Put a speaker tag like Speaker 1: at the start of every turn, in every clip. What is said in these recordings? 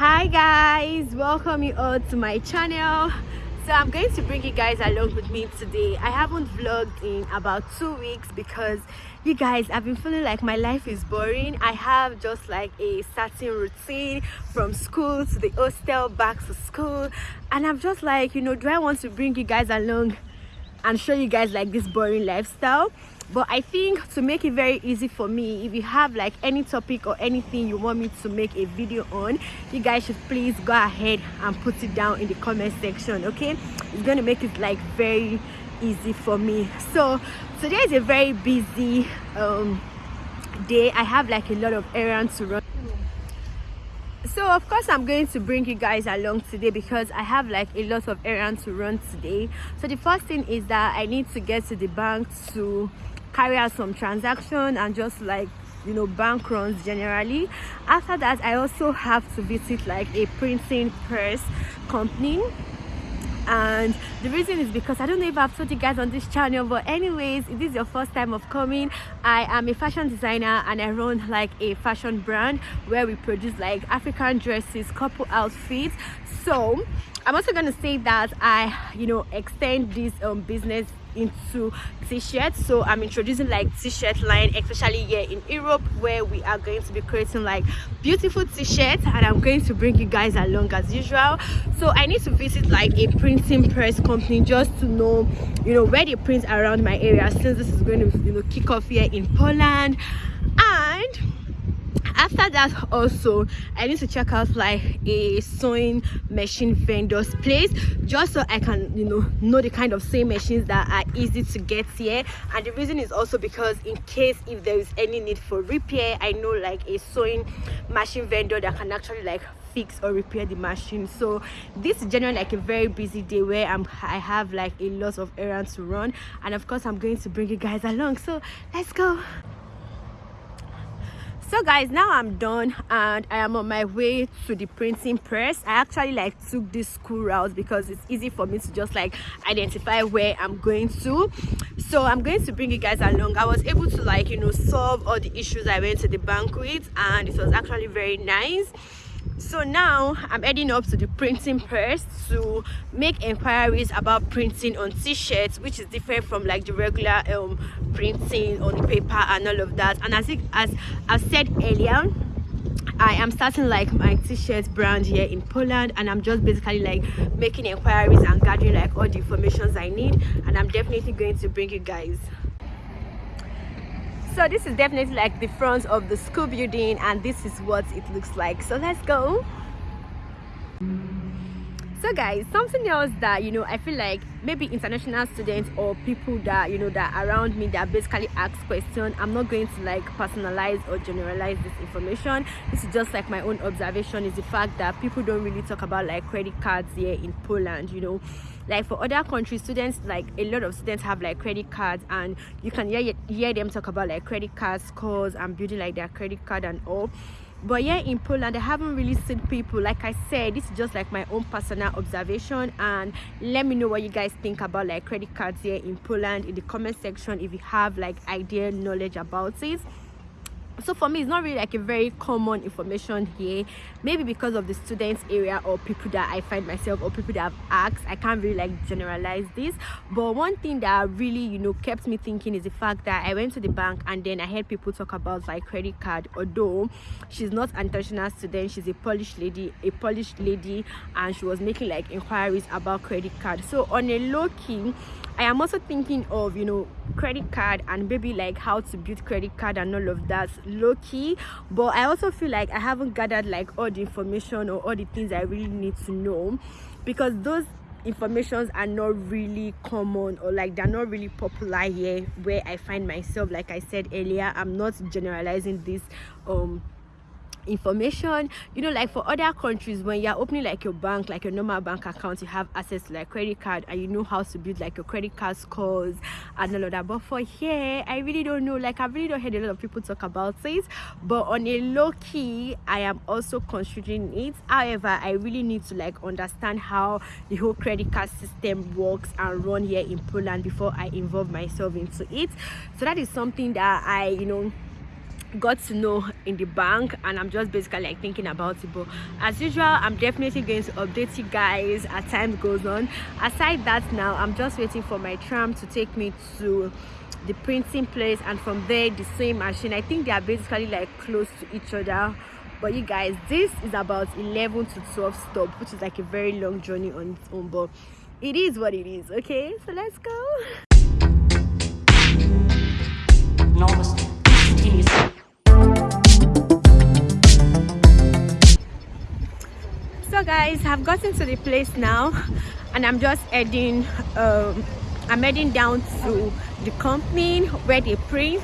Speaker 1: hi guys welcome you all to my channel. So i'm going to bring you guys along with me today. I haven't vlogged in about two weeks because you guys i've been feeling like my life is boring. I have just like a certain routine from school to the hostel back to school. And i'm just like you know do i want to bring you guys along and show you guys like this boring lifestyle but i think to make it very easy for me if you have like any topic or anything you want me to make a video on you guys should please go ahead and put it down in the comment section okay? It's going to make it like very easy for me. So today is a very busy um day. I have like a lot of errands to run. So of course i'm going to bring you guys along today because i have like a lot of errands to run today. So the first thing is that i need to get to the bank to carry out some transaction and just like you know bank runs generally. After that i also have to visit like a printing press company. And the reason is because i don't know if i've told you guys on this channel but anyways if this is your first time of coming i am a fashion designer and i run like a fashion brand where we produce like african dresses couple outfits. So i'm also going to say that i you know extend this um, business into t-shirts. So i'm introducing like t-shirt line especially here in europe where we are going to be creating like beautiful t-shirts. And i'm going to bring you guys along as usual. So i need to visit like a printing press company just to know you know where they print around my area since this is going to you know kick off here in poland. And after that also i need to check out like a sewing machine vendor's place just so i can you know know the kind of sewing machines that are easy to get here. And the reason is also because in case if there is any need for repair i know like a sewing machine vendor that can actually like fix or repair the machine. So this is generally like a very busy day where i'm i have like a lot of errands to run. And of course i'm going to bring you guys along. So let's go so guys now i'm done and i am on my way to the printing press. I actually like took this school route because it's easy for me to just like identify where i'm going to. So i'm going to bring you guys along. I was able to like you know solve all the issues i went to the bank with and it was actually very nice so now i'm heading up to the printing press to make inquiries about printing on t-shirts which is different from like the regular um printing on paper and all of that. And as it, as i've said earlier I am starting like my t-shirt brand here in Poland and I'm just basically like making inquiries and gathering like all the informations I need and I'm definitely going to bring you guys so this is definitely like the front of the school building and this is what it looks like. So let's go so guys something else that you know i feel like maybe international students or people that you know that around me that basically ask questions i'm not going to like personalize or generalize this information. This is just like my own observation is the fact that people don't really talk about like credit cards here in poland you know. Like for other countries students like a lot of students have like credit cards and you can hear, hear them talk about like credit card scores and building like their credit card and all but yeah in poland i haven't really seen people. Like i said this is just like my own personal observation. And let me know what you guys think about like credit cards here in poland in the comment section if you have like idea knowledge about it so for me it's not really like a very common information here. Maybe because of the students area or people that i find myself or people that have asked i can't really like generalize this. But one thing that really you know kept me thinking is the fact that i went to the bank and then i heard people talk about like credit card. Although she's not an international student she's a polish lady a polish lady and she was making like inquiries about credit card. So on a low key i am also thinking of you know credit card and maybe like how to build credit card and all of that low-key. But i also feel like i haven't gathered like all the information or all the things i really need to know because those informations are not really common or like they're not really popular here where i find myself. Like i said earlier i'm not generalizing this um information. You know like for other countries when you're opening like your bank like your normal bank account you have access to like credit card and you know how to build like your credit card scores and all of that. But for here i really don't know. Like i really don't heard a lot of people talk about it. But on a low key i am also considering it. However i really need to like understand how the whole credit card system works and run here in poland before i involve myself into it. So that is something that i you know got to know in the bank and i'm just basically like thinking about it. But as usual i'm definitely going to update you guys as time goes on. Aside that now i'm just waiting for my tram to take me to the printing place and from there the same machine. I think they are basically like close to each other. But you guys this is about 11 to 12 stops which is like a very long journey on its own but it is what it is okay? So let's go so guys i've gotten to the place now and i'm just heading um i'm heading down to the company where they print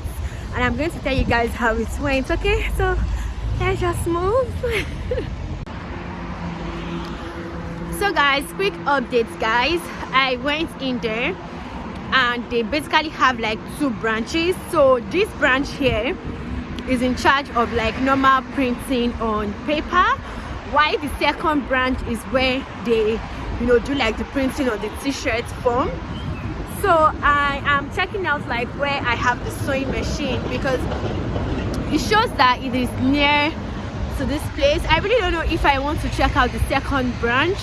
Speaker 1: and i'm going to tell you guys how it went okay? So let's just move. So guys quick updates guys. I went in there and they basically have like two branches. So this branch here is in charge of like normal printing on paper while the second branch is where they you know do like the printing on the t-shirt form. So i am checking out like where i have the sewing machine because it shows that it is near to this place. I really don't know if i want to check out the second branch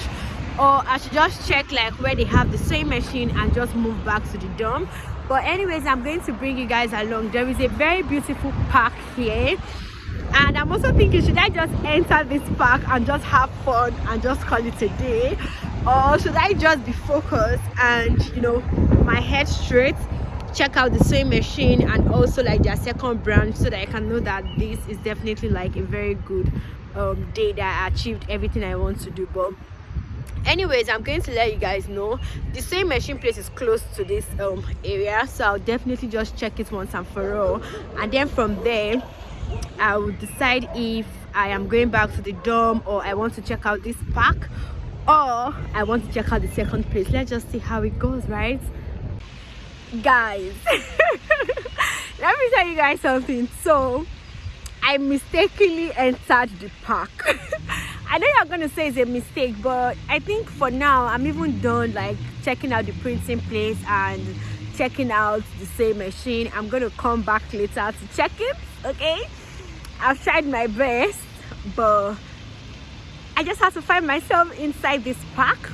Speaker 1: or i should just check like where they have the sewing machine and just move back to the dorm. But anyways i'm going to bring you guys along. There is a very beautiful park here and i'm also thinking should i just enter this park and just have fun and just call it a day? Or should i just be focused and you know my head straight check out the sewing machine and also like their second branch so that i can know that this is definitely like a very good um, day that i achieved everything i want to do. But anyways i'm going to let you guys know. The sewing machine place is close to this um, area so i'll definitely just check it once and for all. And then from there i will decide if i am going back to the dorm or i want to check out this park or i want to check out the second place. Let's just see how it goes right? Guys let me tell you guys something. So i mistakenly entered the park. I know you're gonna say it's a mistake but i think for now i'm even done like checking out the printing place and checking out the same machine. I'm gonna come back later to check it okay i've tried my best but i just have to find myself inside this park.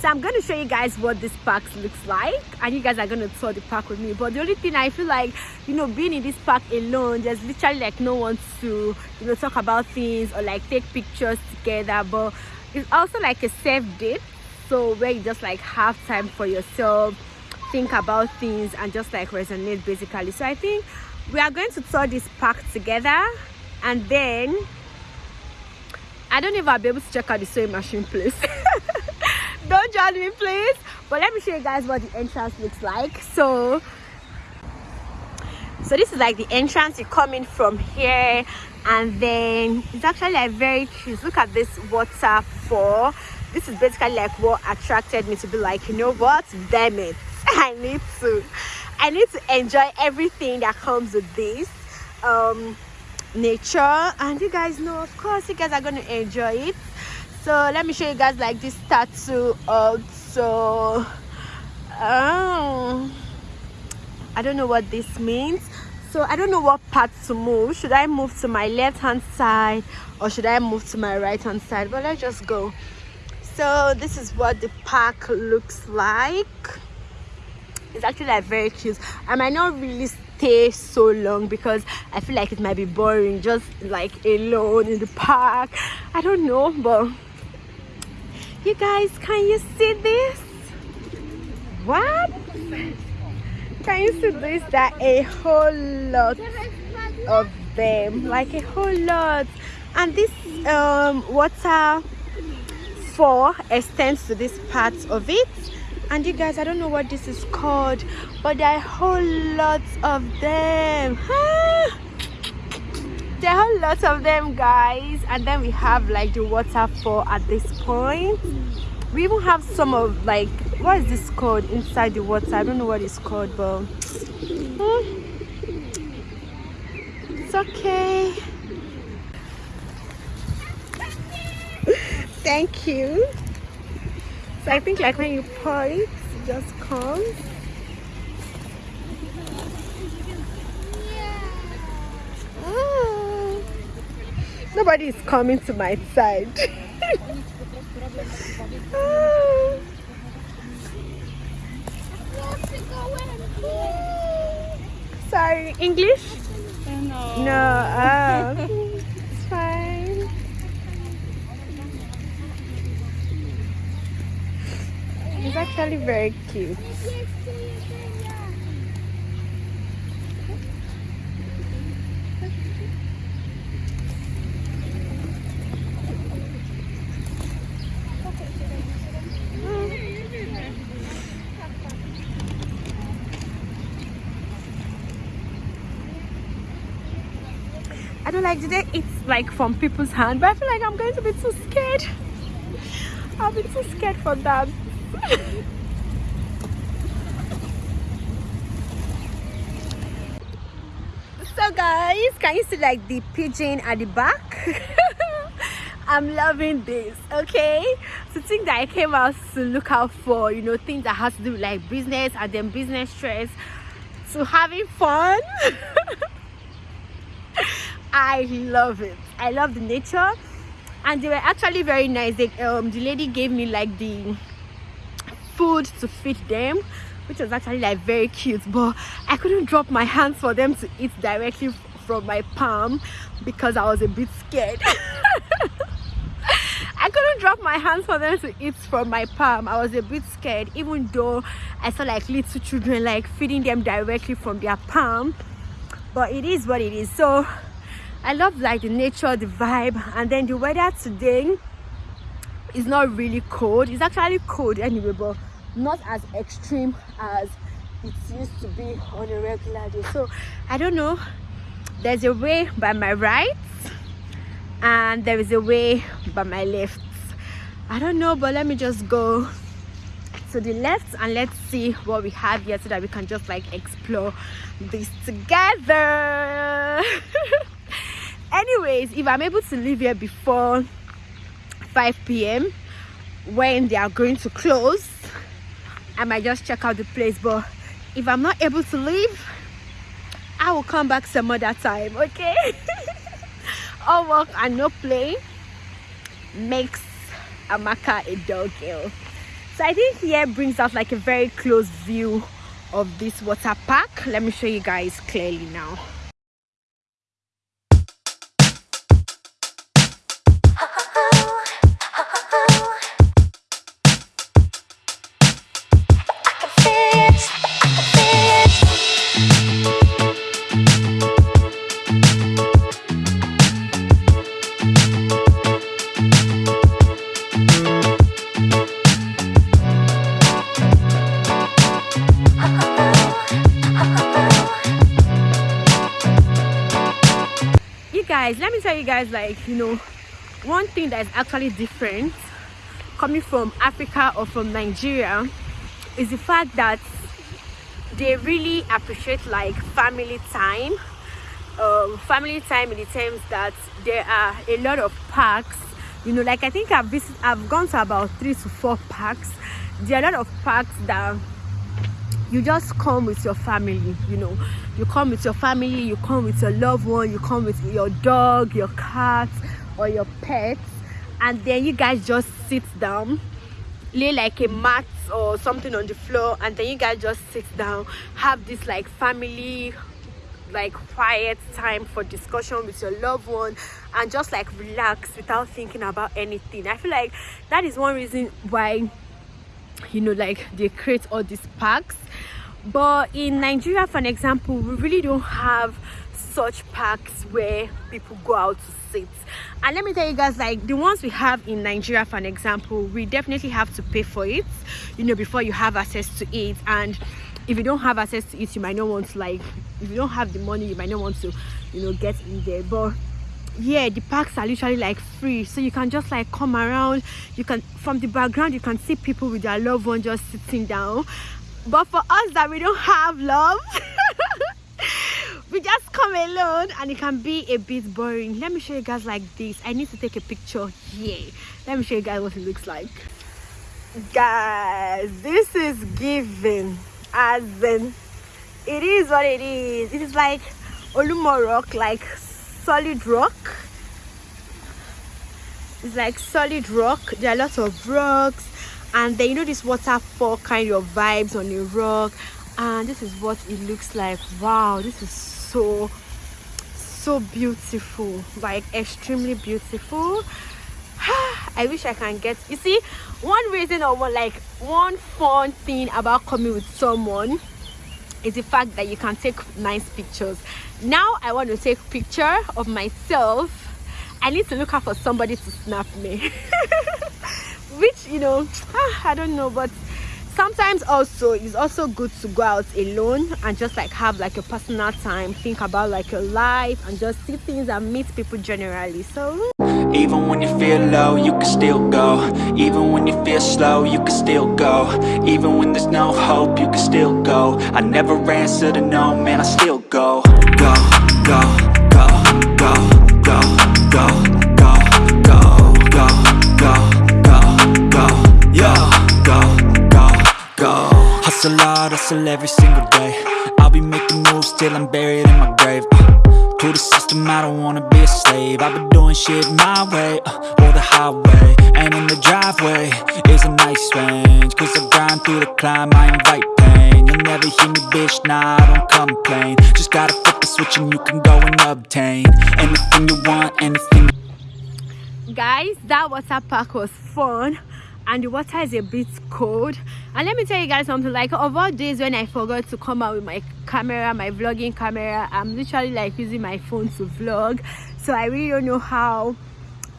Speaker 1: So i'm going to show you guys what this park looks like and you guys are going to tour the park with me. But the only thing i feel like you know being in this park alone there's literally like no one to you know talk about things or like take pictures together. But it's also like a safe date so where you just like have time for yourself think about things and just like resonate basically. So i think we are going to tour this park together and then i don't even be able to check out the sewing machine place don't judge me please. But let me show you guys what the entrance looks like. So so this is like the entrance. You come in from here and then it's actually like very cute look at this waterfall. This is basically like what attracted me to be like you know what? Damn it i need to i need to enjoy everything that comes with this um nature. And you guys know of course you guys are going to enjoy it. So let me show you guys like this tattoo also. Um i don't know what this means. So i don't know what part to move. Should i move to my left hand side or should i move to my right hand side? But let's just go. So this is what the park looks like it's actually like very cute. I might not really stay so long because i feel like it might be boring just like alone in the park. I don't know but you guys can you see this? What? Can you see this? That a whole lot of them like a whole lot. And this um water four extends to this part of it and you guys i don't know what this is called but there are whole lots of them. There are a lot of them guys. And then we have like the waterfall at this point. We even have some of like what is this called inside the water? I don't know what it's called but hmm, it's okay. Thank you so I think like when you pour it, it just comes. Ah. Nobody is coming to my side. Ah. Sorry, English? No. No. Ah. It's actually very cute? I don't like today it's like from people's hand but I feel like I'm going to be too scared. I'll be too scared for that so guys can you see like the pigeon at the back? I'm loving this okay? So think that I came out to look out for you know things that has to do with like business and then business stress. To having fun. I love it. I love the nature. And they were actually very nice. They, um, the lady gave me like the food to feed them which was actually like very cute but I couldn't drop my hands for them to eat directly from my palm because I was a bit scared. I couldn't drop my hands for them to eat from my palm. I was a bit scared even though I saw like little children like feeding them directly from their palm but it is what it is so I love like the nature, the vibe, and then the weather today is not really cold. It's actually cold anyway, but not as extreme as it used to be on a regular day. So I don't know. There's a way by my right and there is a way by my left. I don't know, but let me just go to the left and let's see what we have here so that we can just like explore this together. anyways if i'm able to leave here before 5 p.m when they are going to close i might just check out the place but if i'm not able to leave i will come back some other time okay? All work and no play makes amaka a dog girl. So i think here brings out like a very close view of this water park. Let me show you guys clearly now guys like you know one thing that is actually different coming from africa or from nigeria is the fact that they really appreciate like family time. Um, family time in the terms that there are a lot of parks. You know like i think i've visited i've gone to about three to four parks. There are a lot of parks that you just come with your family you know. You come with your family you come with your loved one you come with your dog your cat or your pets and then you guys just sit down. Lay like a mat or something on the floor and then you guys just sit down. Have this like family like quiet time for discussion with your loved one and just like relax without thinking about anything. I feel like that is one reason why you know like they create all these parks. But in nigeria for an example we really don't have such parks where people go out to sit. And let me tell you guys like the ones we have in nigeria for an example we definitely have to pay for it you know before you have access to it. And if you don't have access to it you might not want to like if you don't have the money you might not want to you know get in there. But yeah the parks are literally like free. So you can just like come around. You can from the background you can see people with their loved one just sitting down. But for us that we don't have love we just come alone and it can be a bit boring. Let me show you guys like this. I need to take a picture here. Let me show you guys what it looks like. Guys this is giving as in it is what it is. It is like olumo rock like solid rock. It's like solid rock. There are lots of rocks. And then you know this waterfall kind of vibes on the rock. And this is what it looks like. Wow this is so so beautiful. Like extremely beautiful. I wish i can get you see one reason or one like one fun thing about coming with someone is the fact that you can take nice pictures now i want to take picture of myself. I need to look out for somebody to snap me. Which you know ah, i don't know but sometimes also it's also good to go out alone and just like have like a personal time. Think about like your life and just see things and meet people generally. So
Speaker 2: even when you feel low you can still go. Even when you feel slow you can still go. Even when there's no hope you can still go. I never answer to no man i still go hard, hustle every single day. I'll be making moves till I'm buried in my grave. Uh, To the system, I don't wanna be a slave. I've been doing shit my way, uh, or the highway. And in the driveway is a nice range. Cause I grind through the climb, I invite pain. You'll never hear me, bitch, nah, I don't complain. Just gotta flip the switch and you can go and obtain Anything you want, anything
Speaker 1: Guys, that water park was fun and the water is a bit cold and let me tell you guys something like of all days when i forgot to come out with my camera my vlogging camera i'm literally like using my phone to vlog. So i really don't know how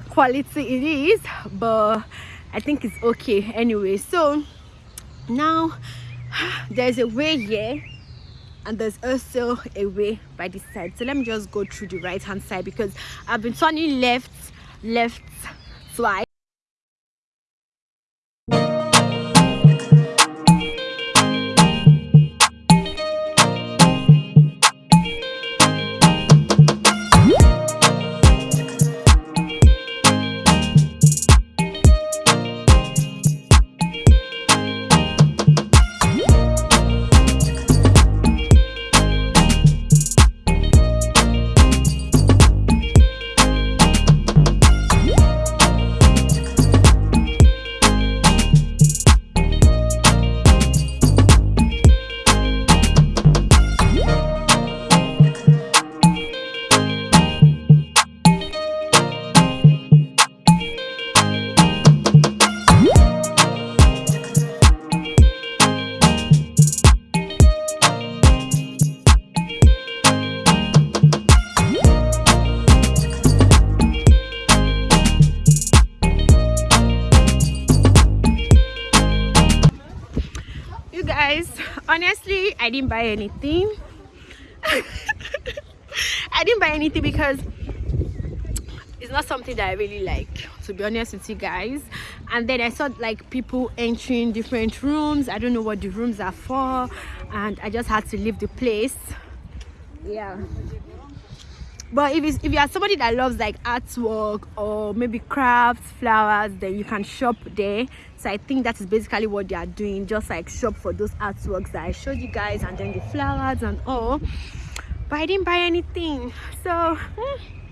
Speaker 1: quality it is but i think it's okay anyway. So now there's a way here and there's also a way by this side. So let me just go through the right hand side because i've been turning left left twice i didn't buy anything. I didn't buy anything because it's not something that i really like to be honest with you guys. And then i saw like people entering different rooms. I don't know what the rooms are for. And i just had to leave the place. Yeah but if, if you are somebody that loves like artwork or maybe crafts flowers then you can shop there. So i think that is basically what they are doing. Just like shop for those artworks that i showed you guys and then the flowers and all. But i didn't buy anything. So hmm.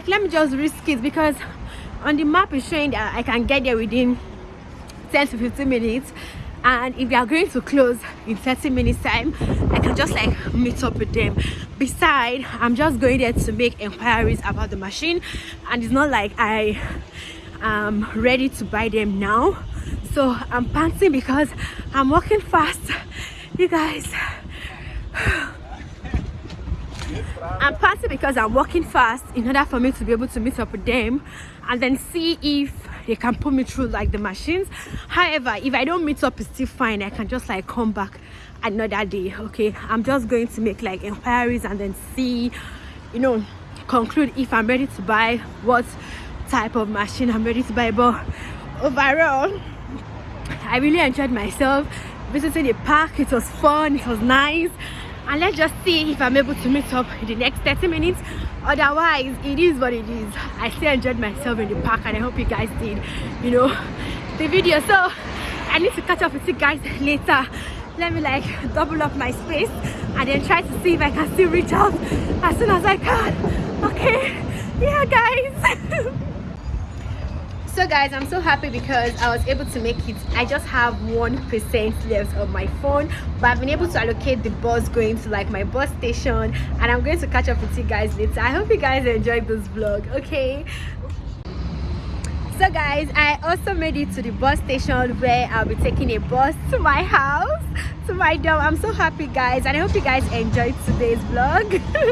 Speaker 1: Like let me just risk it because on the map is showing that i can get there within 10 to 15 minutes. And if they are going to close in 30 minutes time i can just like meet up with them. Beside i'm just going there to make inquiries about the machine. And it's not like i am ready to buy them now. So i'm panting because i'm walking fast. You guys I'm panting because I'm walking fast in order for me to be able to meet up with them and then see if they can put me through like the machines. However if i don't meet up it's still fine. I can just like come back another day okay? I'm just going to make like inquiries and then see you know conclude if i'm ready to buy what type of machine i'm ready to buy. But overall i really enjoyed myself visiting the park. It was fun. It was nice and let's just see if i'm able to meet up in the next 30 minutes. Otherwise it is what it is. I still enjoyed myself in the park and i hope you guys did you know the video. So i need to catch up with you guys later. Let me like double up my space and then try to see if i can still reach out as soon as i can. Okay? Yeah guys so guys i'm so happy because i was able to make it. I just have one percent left of my phone but i've been able to allocate the bus going to like my bus station and i'm going to catch up with you guys later. I hope you guys enjoyed this vlog okay? So guys i also made it to the bus station where i'll be taking a bus to my house to my dorm. I'm so happy guys and i hope you guys enjoyed today's vlog